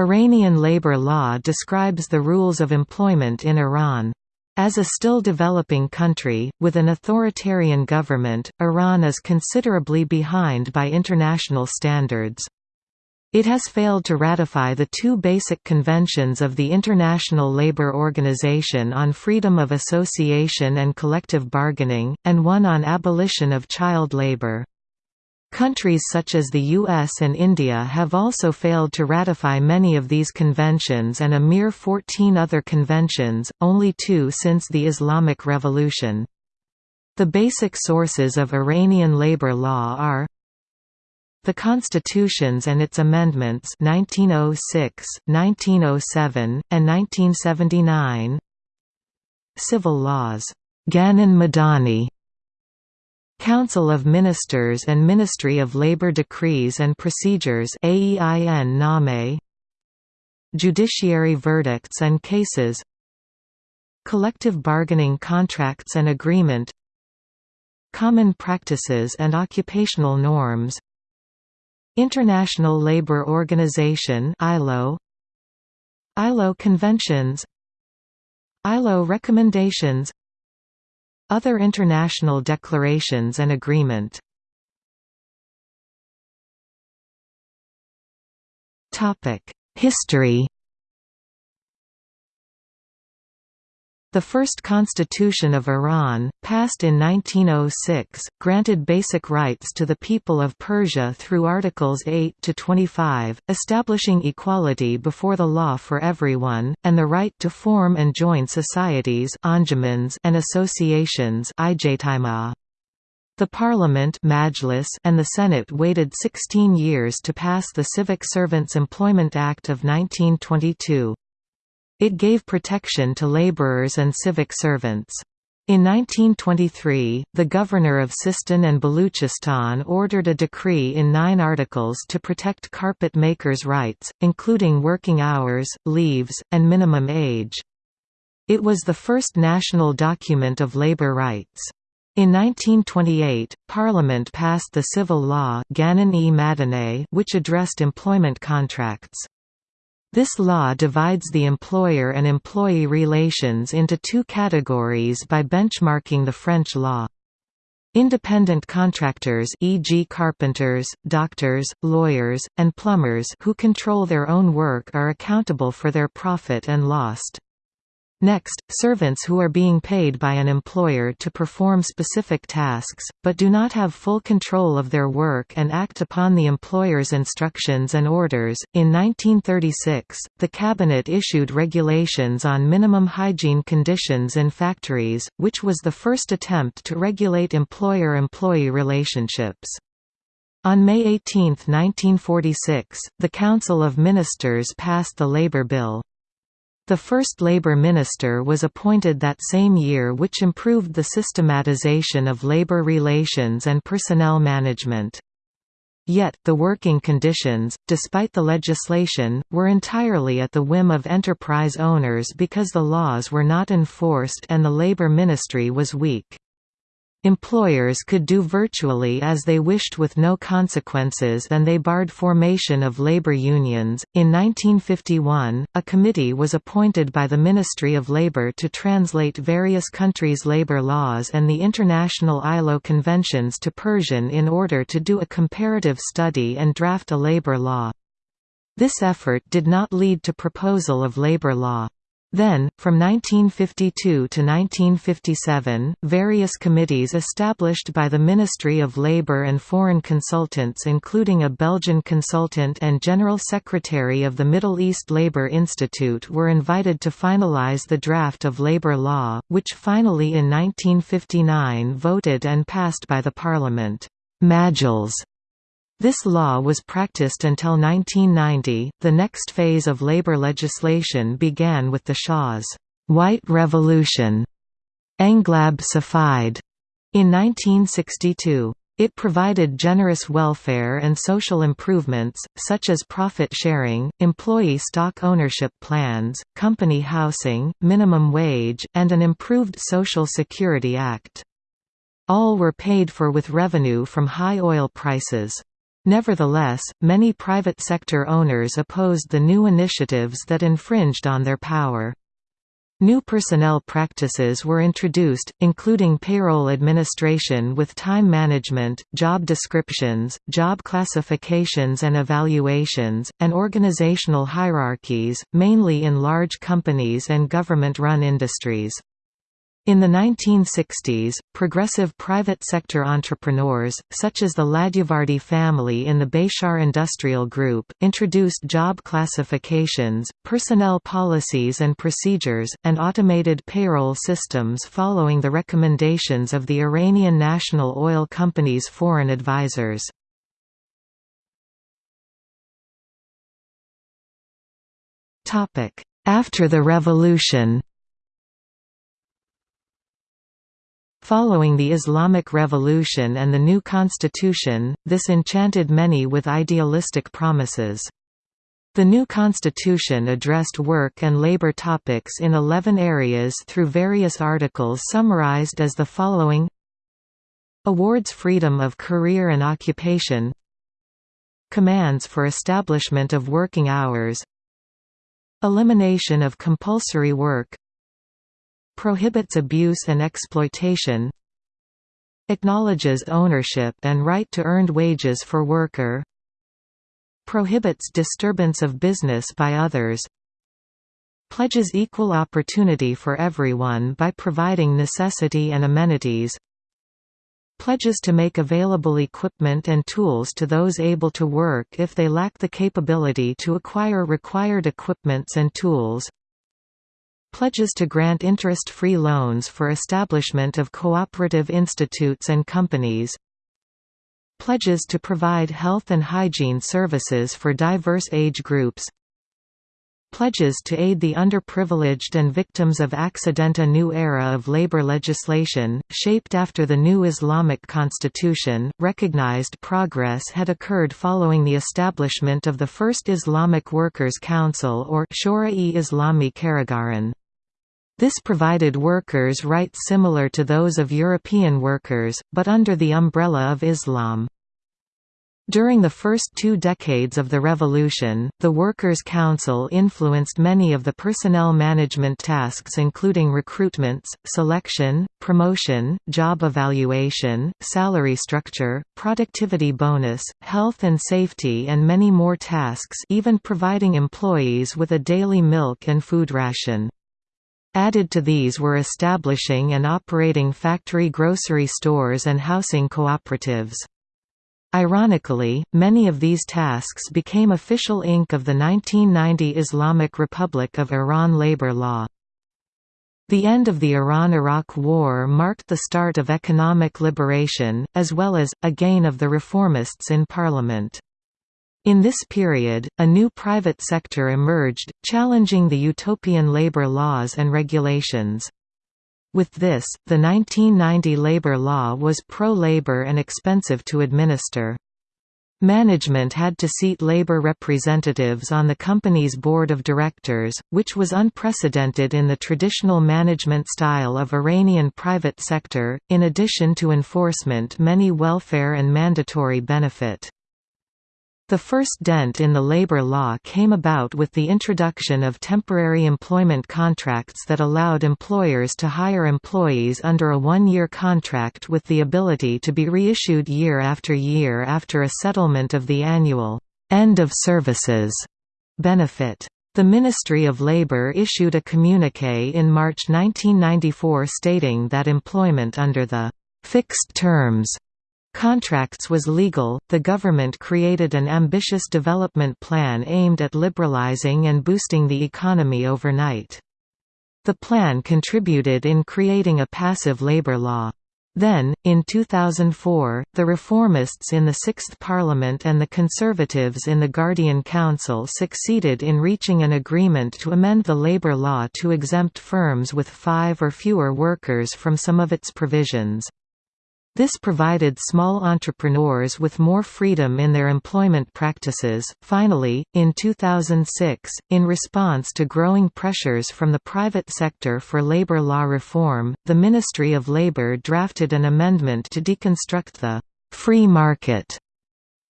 Iranian labor law describes the rules of employment in Iran. As a still developing country, with an authoritarian government, Iran is considerably behind by international standards. It has failed to ratify the two basic conventions of the International Labour Organization on freedom of association and collective bargaining, and one on abolition of child labor. Countries such as the US and India have also failed to ratify many of these conventions and a mere 14 other conventions, only two since the Islamic Revolution. The basic sources of Iranian labor law are the Constitutions and its amendments 1906, 1907, and 1979 Civil laws. Ganan Madani Council of Ministers and Ministry of Labor Decrees and Procedures AEIN NAME. Judiciary verdicts and cases. Collective bargaining contracts and agreement. Common practices and occupational norms. International Labour Organization ILO ILO conventions. ILO recommendations Other international declarations and agreement. History The first constitution of Iran, passed in 1906, granted basic rights to the people of Persia through Articles 8 to 25, establishing equality before the law for everyone, and the right to form and join societies and associations The Parliament and the Senate waited 16 years to pass the Civic Servants Employment Act of 1922. It gave protection to laborers and civic servants. In 1923, the governor of Sistan and Baluchistan ordered a decree in nine articles to protect carpet makers' rights, including working hours, leaves, and minimum age. It was the first national document of labor rights. In 1928, Parliament passed the civil law which addressed employment contracts. This law divides the employer and employee relations into two categories by benchmarking the French law. Independent contractors e.g. carpenters, doctors, lawyers, and plumbers who control their own work are accountable for their profit and loss. Next, servants who are being paid by an employer to perform specific tasks, but do not have full control of their work and act upon the employer's instructions and orders. In 1936, the Cabinet issued regulations on minimum hygiene conditions in factories, which was the first attempt to regulate employer employee relationships. On May 18, 1946, the Council of Ministers passed the Labour Bill. The first Labour minister was appointed that same year which improved the systematization of labour relations and personnel management. Yet, the working conditions, despite the legislation, were entirely at the whim of enterprise owners because the laws were not enforced and the Labour Ministry was weak. Employers could do virtually as they wished with no consequences and they barred formation of labor unions. In 1951, a committee was appointed by the Ministry of Labor to translate various countries' labor laws and the international ILO conventions to Persian in order to do a comparative study and draft a labor law. This effort did not lead to proposal of labor law. Then, from 1952 to 1957, various committees established by the Ministry of Labour and foreign consultants including a Belgian consultant and General Secretary of the Middle East Labour Institute were invited to finalise the draft of labour law, which finally in 1959 voted and passed by the Parliament. Majles this law was practiced until 1990. The next phase of labor legislation began with the Shah's White Revolution, Englab in 1962. It provided generous welfare and social improvements, such as profit sharing, employee stock ownership plans, company housing, minimum wage, and an improved Social Security Act. All were paid for with revenue from high oil prices. Nevertheless, many private sector owners opposed the new initiatives that infringed on their power. New personnel practices were introduced, including payroll administration with time management, job descriptions, job classifications and evaluations, and organizational hierarchies, mainly in large companies and government-run industries. In the 1960s, progressive private sector entrepreneurs, such as the Ladjevardi family in the Behshahr Industrial Group, introduced job classifications, personnel policies and procedures, and automated payroll systems following the recommendations of the Iranian National Oil Company's foreign advisors. After the revolution Following the Islamic Revolution and the new constitution, this enchanted many with idealistic promises. The new constitution addressed work and labor topics in 11 areas through various articles summarized as the following. Awards freedom of career and occupation. Commands for establishment of working hours. Elimination of compulsory work Prohibits abuse and exploitation Acknowledges ownership and right to earned wages for worker Prohibits disturbance of business by others Pledges equal opportunity for everyone by providing necessity and amenities Pledges to make available equipment and tools to those able to work if they lack the capability to acquire required equipments and tools Pledges to grant interest-free loans for establishment of cooperative institutes and companies Pledges to provide health and hygiene services for diverse age groups Pledges to aid the underprivileged and victims of accident A new era of labor legislation, shaped after the new Islamic constitution, recognized progress had occurred following the establishment of the first Islamic Workers' Council or Shura-e Islami Karigaran. This provided workers' rights similar to those of European workers, but under the umbrella of Islam. During the first two decades of the revolution, the Workers' Council influenced many of the personnel management tasks including recruitments, selection, promotion, job evaluation, salary structure, productivity bonus, health and safety and many more tasks even providing employees with a daily milk and food ration. Added to these were establishing and operating factory grocery stores and housing cooperatives. Ironically, many of these tasks became official ink of the 1990 Islamic Republic of Iran labor law. The end of the Iran–Iraq War marked the start of economic liberation, as well as, a gain of the reformists in parliament. In this period, a new private sector emerged, challenging the utopian labor laws and regulations. With this, the 1990 labor law was pro-labor and expensive to administer. Management had to seat labor representatives on the company's board of directors, which was unprecedented in the traditional management style of Iranian private sector, in addition to enforcement many welfare and mandatory benefit. The first dent in the labor law came about with the introduction of temporary employment contracts that allowed employers to hire employees under a one-year contract with the ability to be reissued year after year after a settlement of the annual end of services benefit. The Ministry of Labour issued a communiqué in March 1994 stating that employment under the fixed terms Contracts was legal. The government created an ambitious development plan aimed at liberalizing and boosting the economy overnight. The plan contributed in creating a passive labor law. Then, in 2004, the reformists in the Sixth Parliament and the conservatives in the Guardian Council succeeded in reaching an agreement to amend the labor law to exempt firms with five or fewer workers from some of its provisions. This provided small entrepreneurs with more freedom in their employment practices. Finally, in 2006, in response to growing pressures from the private sector for labor law reform, the Ministry of Labor drafted an amendment to deconstruct the free market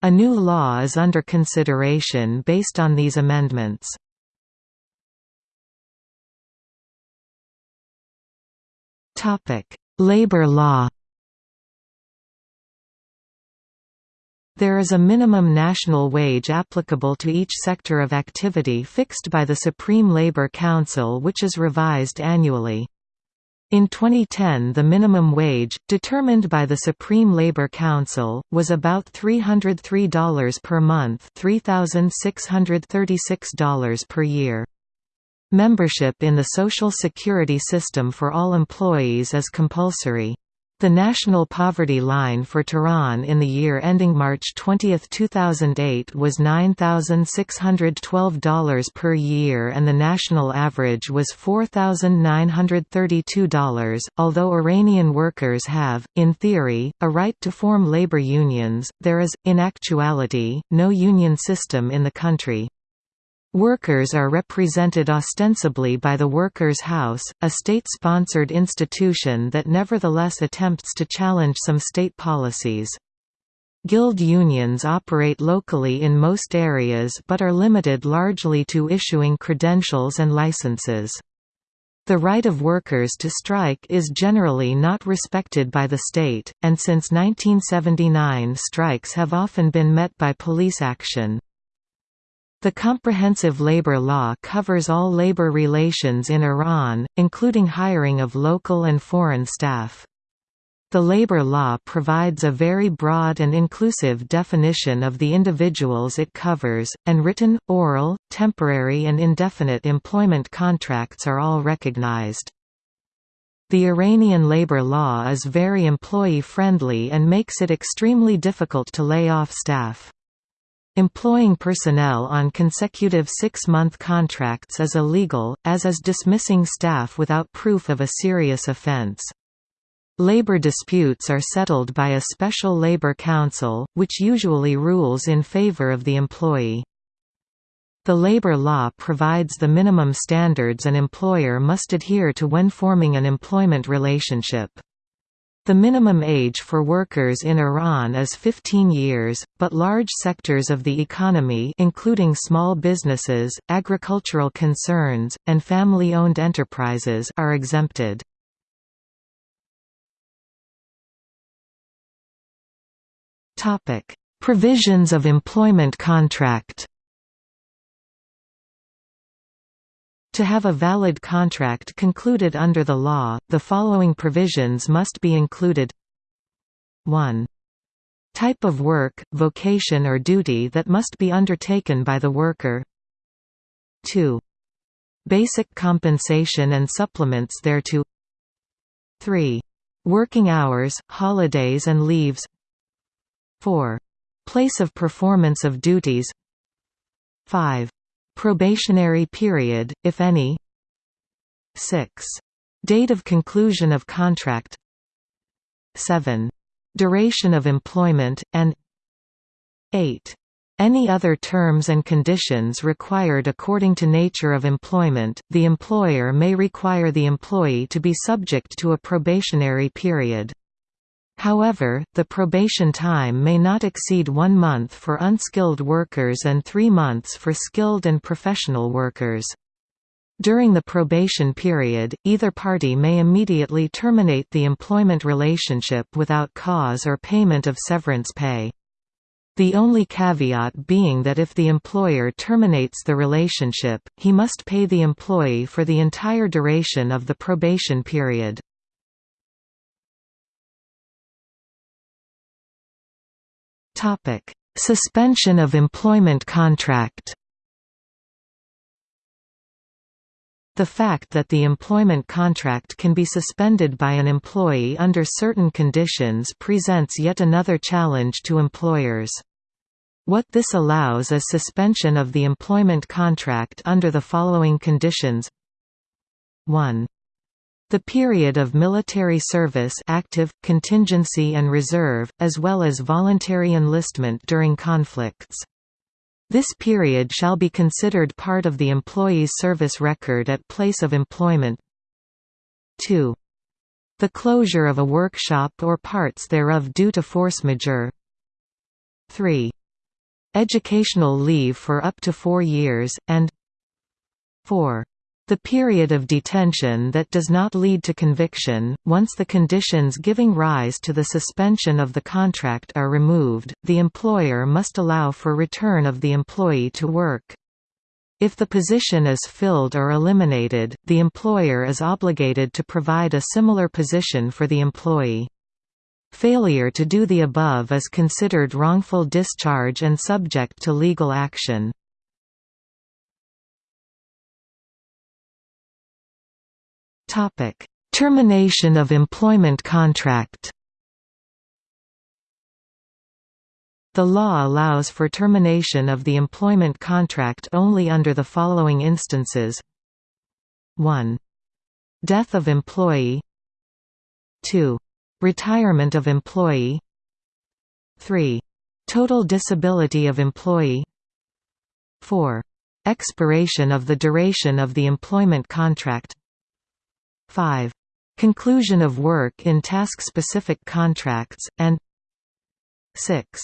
A new law is under consideration based on these amendments. Topic: Labor law There is a minimum national wage applicable to each sector of activity fixed by the Supreme Labor Council which is revised annually. In 2010 the minimum wage, determined by the Supreme Labor Council, was about $303 per month $3,636 per year. Membership in the Social Security system for all employees is compulsory. The national poverty line for Tehran in the year ending March 20, 2008 was $9,612 per year and the national average was $4,932. Although Iranian workers have, in theory, a right to form labor unions, there is, in actuality, no union system in the country. Workers are represented ostensibly by the Workers' House, a state-sponsored institution that nevertheless attempts to challenge some state policies. Guild unions operate locally in most areas but are limited largely to issuing credentials and licenses. The right of workers to strike is generally not respected by the state, and since 1979 strikes have often been met by police action. The Comprehensive Labor Law covers all labor relations in Iran, including hiring of local and foreign staff. The labor law provides a very broad and inclusive definition of the individuals it covers, and written, oral, temporary and indefinite employment contracts are all recognized. The Iranian labor law is very employee-friendly and makes it extremely difficult to lay off staff. Employing personnel on consecutive six-month contracts is illegal, as is dismissing staff without proof of a serious offense. Labor disputes are settled by a special labor council, which usually rules in favor of the employee. The labor law provides the minimum standards an employer must adhere to when forming an employment relationship. The minimum age for workers in Iran is 15 years, but large sectors of the economy including small businesses, agricultural concerns, and family-owned enterprises are exempted. Provisions of employment contract To have a valid contract concluded under the law, the following provisions must be included 1. Type of work, vocation or duty that must be undertaken by the worker 2. Basic compensation and supplements thereto 3. Working hours, holidays and leaves 4. Place of performance of duties 5. Probationary period, if any 6. Date of conclusion of contract 7. Duration of employment, and 8. Any other terms and conditions required according to nature of employment, the employer may require the employee to be subject to a probationary period. However, the probation time may not exceed one month for unskilled workers and three months for skilled and professional workers. During the probation period, either party may immediately terminate the employment relationship without cause or payment of severance pay. The only caveat being that if the employer terminates the relationship, he must pay the employee for the entire duration of the probation period. Topic: Suspension of employment contract. The fact that the employment contract can be suspended by an employee under certain conditions presents yet another challenge to employers. What this allows is suspension of the employment contract under the following conditions 1. The period of military service active, contingency and reserve, as well as voluntary enlistment during conflicts. This period shall be considered part of the employee's service record at place of employment 2. The closure of a workshop or parts thereof due to force majeure 3. educational leave for up to four years, and 4. The period of detention that does not lead to conviction, once the conditions giving rise to the suspension of the contract are removed, the employer must allow for return of the employee to work. If the position is filled or eliminated, the employer is obligated to provide a similar position for the employee. Failure to do the above is considered wrongful discharge and subject to legal action. Topic: Termination of employment contract. The law allows for termination of the employment contract only under the following instances 1. Death of employee 2. Retirement of employee 3. Total disability of employee 4. Expiration of the duration of the employment contract 5. Conclusion of work in task-specific contracts, and 6.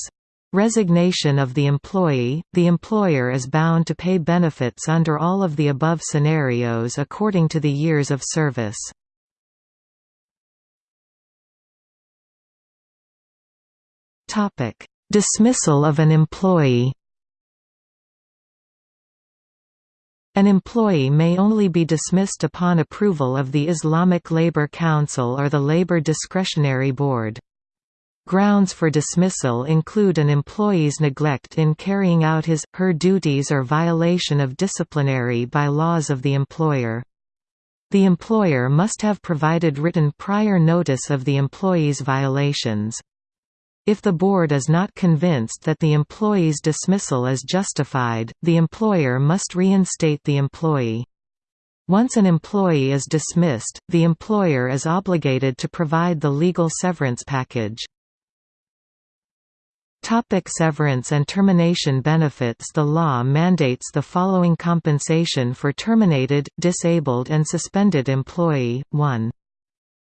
Resignation of the employee – The employer is bound to pay benefits under all of the above scenarios according to the years of service. Dismissal of an employee An employee may only be dismissed upon approval of the Islamic Labor Council or the Labor Discretionary Board. Grounds for dismissal include an employee's neglect in carrying out his, her duties or violation of disciplinary by laws of the employer. The employer must have provided written prior notice of the employee's violations. If the board is not convinced that the employee's dismissal is justified, the employer must reinstate the employee. Once an employee is dismissed, the employer is obligated to provide the legal severance package. Topic severance and termination benefits The law mandates the following compensation for terminated, disabled and suspended employee, 1.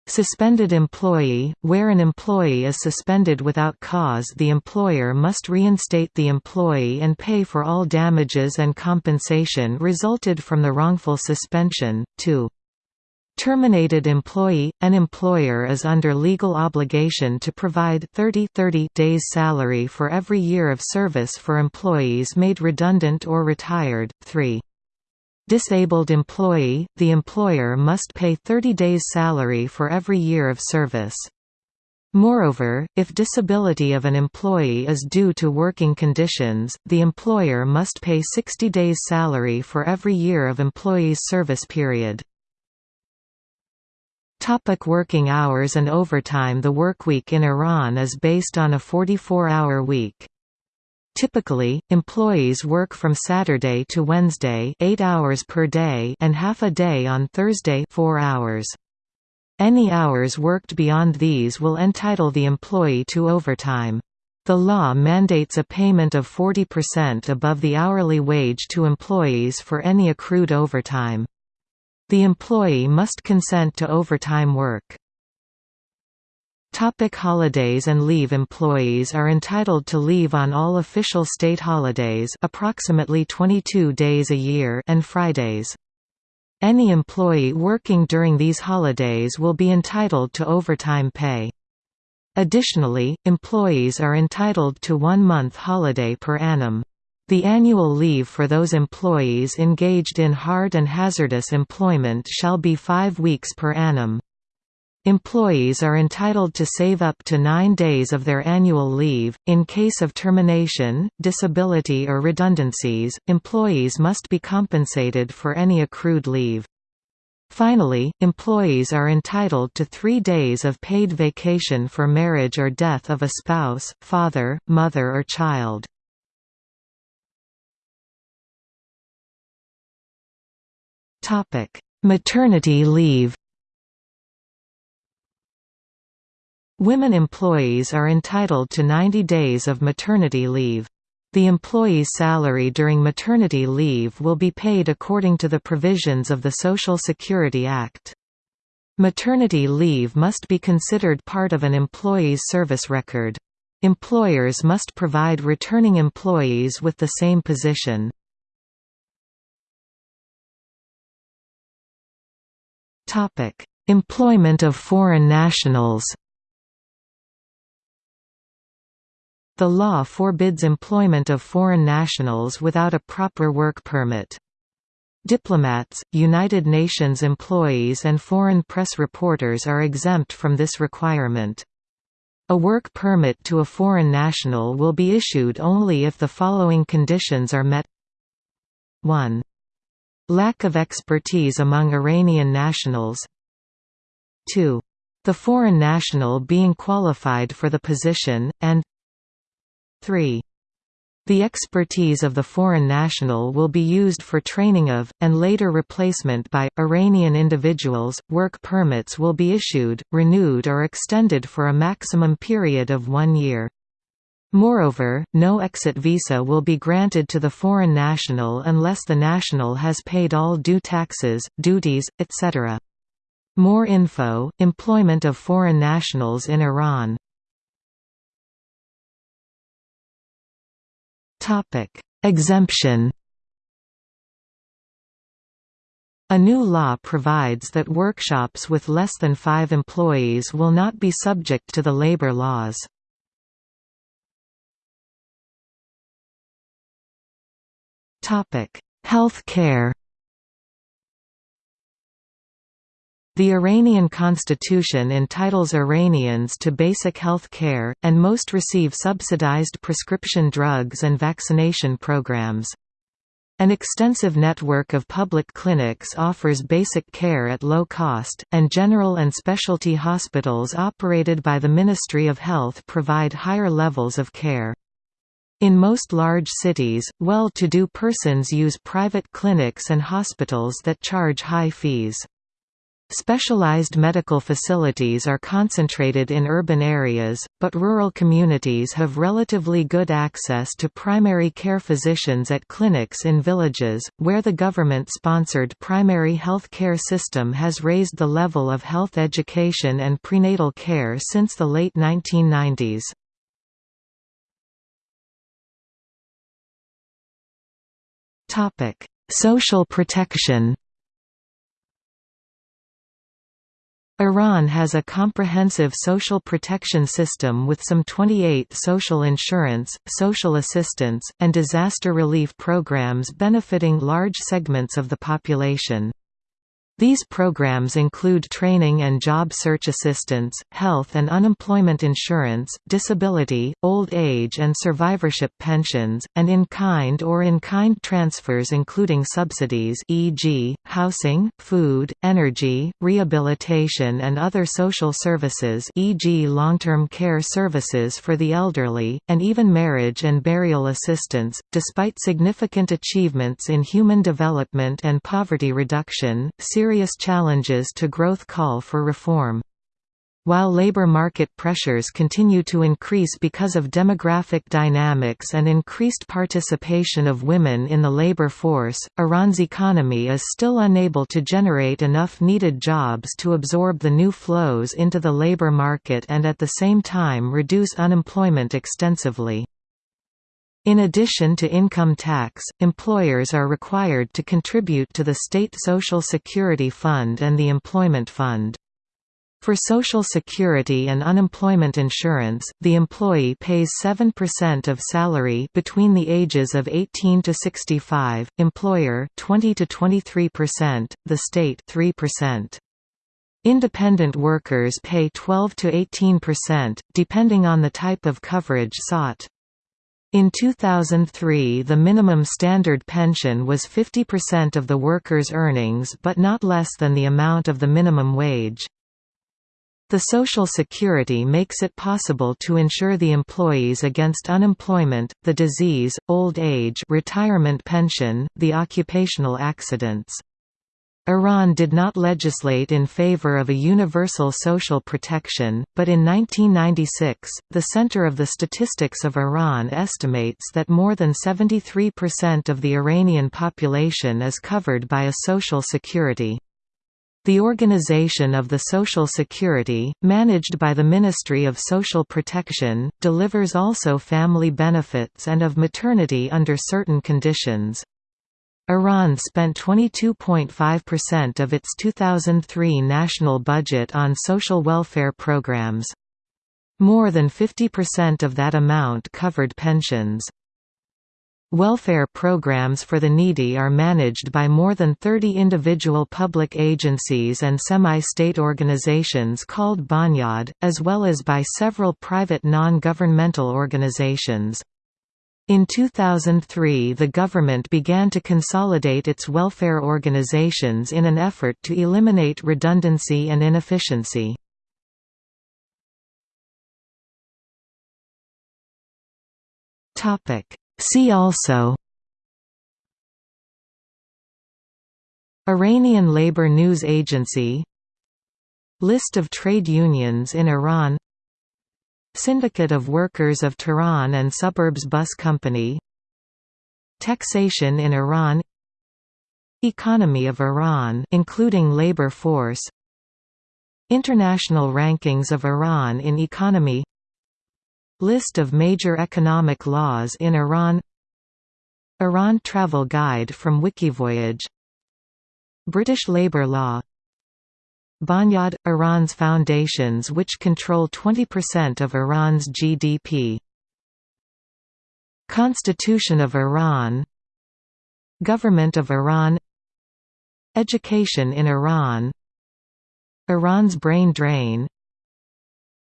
Suspended employee – Where an employee is suspended without cause the employer must reinstate the employee and pay for all damages and compensation resulted from the wrongful suspension. 2. Terminated employee – An employer is under legal obligation to provide 30, 30 days salary for every year of service for employees made redundant or retired. 3. Disabled employee – The employer must pay 30 days' salary for every year of service. Moreover, if disability of an employee is due to working conditions, the employer must pay 60 days' salary for every year of employee's service period. Topic working hours and overtime The workweek in Iran is based on a 44-hour week. Typically, employees work from Saturday to Wednesday 8 hours per day and half a day on Thursday 4 hours. Any hours worked beyond these will entitle the employee to overtime. The law mandates a payment of 40% above the hourly wage to employees for any accrued overtime. The employee must consent to overtime work. Topic holidays and leave Employees are entitled to leave on all official state holidays approximately 22 days a year and Fridays. Any employee working during these holidays will be entitled to overtime pay. Additionally, employees are entitled to one month holiday per annum. The annual leave for those employees engaged in hard and hazardous employment shall be five weeks per annum. Employees are entitled to save up to nine days of their annual leave. In case of termination, disability, or redundancies, employees must be compensated for any accrued leave. Finally, employees are entitled to three days of paid vacation for marriage or death of a spouse, father, mother or child. Maternity leave Women employees are entitled to 90 days of maternity leave. The employee's salary during maternity leave will be paid according to the provisions of the Social Security Act. Maternity leave must be considered part of an employee's service record. Employers must provide returning employees with the same position. Employment of foreign nationals The law forbids employment of foreign nationals without a proper work permit. Diplomats, United Nations employees and foreign press reporters are exempt from this requirement. A work permit to a foreign national will be issued only if the following conditions are met 1. Lack of expertise among Iranian nationals 2. The foreign national being qualified for the position, and 3. The expertise of the foreign national will be used for training of, and later replacement by, Iranian individuals. Work permits will be issued, renewed, or extended for a maximum period of one year. Moreover, no exit visa will be granted to the foreign national unless the national has paid all due taxes, duties, etc. More info, employment of foreign nationals in Iran Topic: Exemption. A new law provides that workshops with less than five employees will not be subject to the labor laws. Health care The Iranian constitution entitles Iranians to basic health care, and most receive subsidized prescription drugs and vaccination programs. An extensive network of public clinics offers basic care at low cost, and general and specialty hospitals operated by the Ministry of Health provide higher levels of care. In most large cities, well-to-do persons use private clinics and hospitals that charge high fees. Specialized medical facilities are concentrated in urban areas, but rural communities have relatively good access to primary care physicians at clinics in villages, where the government-sponsored primary health care system has raised the level of health education and prenatal care since the late 1990s. Social protection Iran has a comprehensive social protection system with some 28 social insurance, social assistance, and disaster relief programs benefiting large segments of the population. These programs include training and job search assistance, health and unemployment insurance, disability, old age and survivorship pensions, and in-kind or in-kind transfers including subsidies e.g., housing, food, energy, rehabilitation and other social services e.g. long-term care services for the elderly, and even marriage and burial assistance. Despite significant achievements in human development and poverty reduction, serious challenges to growth call for reform. While labor market pressures continue to increase because of demographic dynamics and increased participation of women in the labor force, Iran's economy is still unable to generate enough needed jobs to absorb the new flows into the labor market and at the same time reduce unemployment extensively. In addition to income tax, employers are required to contribute to the state Social Security Fund and the Employment Fund. For Social Security and unemployment insurance, the employee pays 7% of salary between the ages of 18 to 65, employer 20 to 23%, the state 3%. Independent workers pay 12 to 18%, depending on the type of coverage sought. In 2003 the minimum standard pension was 50% of the worker's earnings but not less than the amount of the minimum wage. The Social Security makes it possible to insure the employees against unemployment, the disease, old age retirement pension, the occupational accidents. Iran did not legislate in favor of a universal social protection, but in 1996, the Center of the Statistics of Iran estimates that more than 73% of the Iranian population is covered by a social security. The Organization of the Social Security, managed by the Ministry of Social Protection, delivers also family benefits and of maternity under certain conditions. Iran spent 22.5% of its 2003 national budget on social welfare programs. More than 50% of that amount covered pensions. Welfare programs for the needy are managed by more than 30 individual public agencies and semi-state organizations called Bonyad, as well as by several private non-governmental organizations. In 2003 the government began to consolidate its welfare organizations in an effort to eliminate redundancy and inefficiency. See also Iranian Labor News Agency List of trade unions in Iran Syndicate of Workers of Tehran and Suburbs Bus Company. Taxation in Iran. Economy of Iran including labor force. International rankings of Iran in economy. List of major economic laws in Iran. Iran Travel Guide from Wikivoyage. British labour law Bonyad – Iran's foundations which control 20% of Iran's GDP Constitution of Iran. Government of Iran. Education in Iran. Iran's brain drain.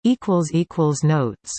Notes